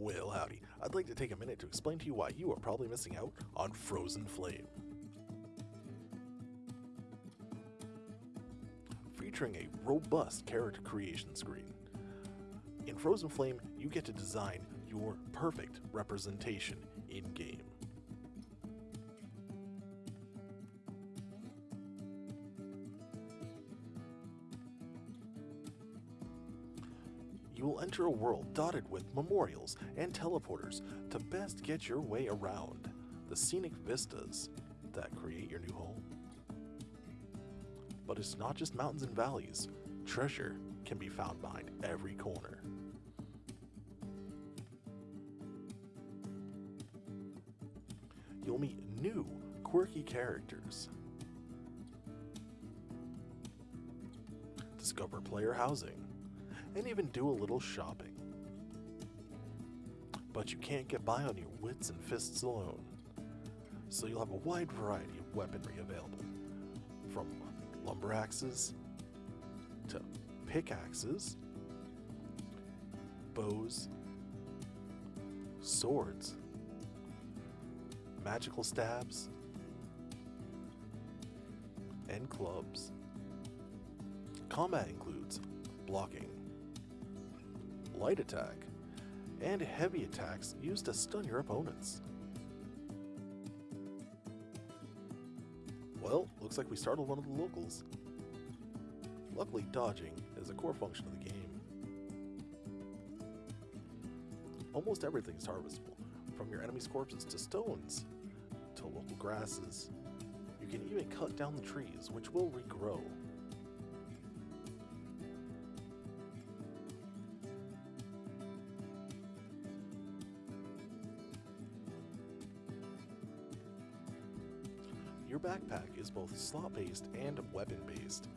Well, howdy. I'd like to take a minute to explain to you why you are probably missing out on Frozen Flame. Featuring a robust character creation screen. In Frozen Flame, you get to design your perfect representation in You will enter a world dotted with memorials and teleporters to best get your way around the scenic vistas that create your new home. But it's not just mountains and valleys, treasure can be found behind every corner. You'll meet new, quirky characters. Discover player housing and even do a little shopping. But you can't get by on your wits and fists alone, so you'll have a wide variety of weaponry available, from lumber axes to pickaxes, bows, swords, magical stabs, and clubs. Combat includes blocking, light attack, and heavy attacks used to stun your opponents. Well, looks like we startled one of the locals. Luckily, dodging is a core function of the game. Almost everything is harvestable, from your enemy's corpses to stones, to local grasses. You can even cut down the trees, which will regrow. Your backpack is both slot-based and weapon-based,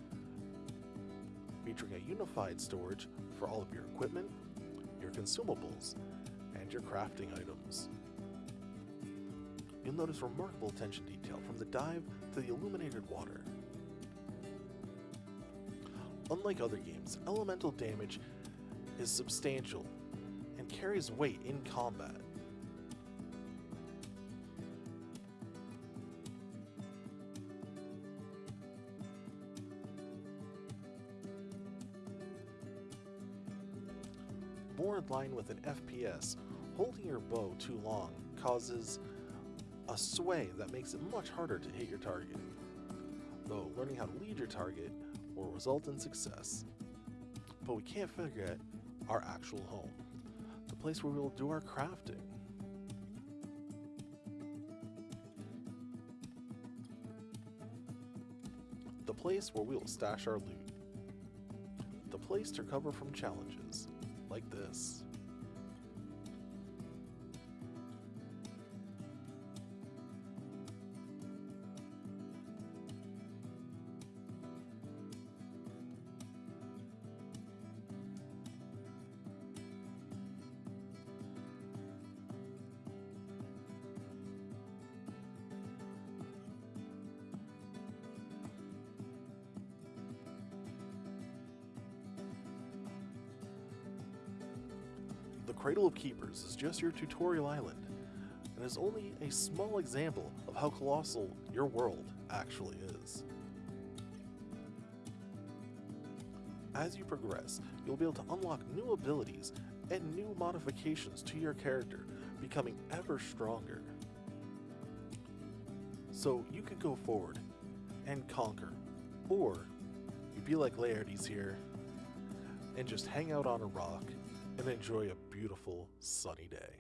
featuring a unified storage for all of your equipment, your consumables, and your crafting items. You'll notice remarkable attention detail from the dive to the illuminated water. Unlike other games, elemental damage is substantial and carries weight in combat. More in line with an FPS, holding your bow too long causes a sway that makes it much harder to hit your target, though learning how to lead your target will result in success. But we can't forget our actual home, the place where we will do our crafting. The place where we will stash our loot. The place to recover from challenges, like this. The Cradle of Keepers is just your tutorial island, and is only a small example of how colossal your world actually is. As you progress, you'll be able to unlock new abilities and new modifications to your character, becoming ever stronger. So you could go forward and conquer, or you'd be like Laertes here and just hang out on a rock and enjoy a beautiful sunny day.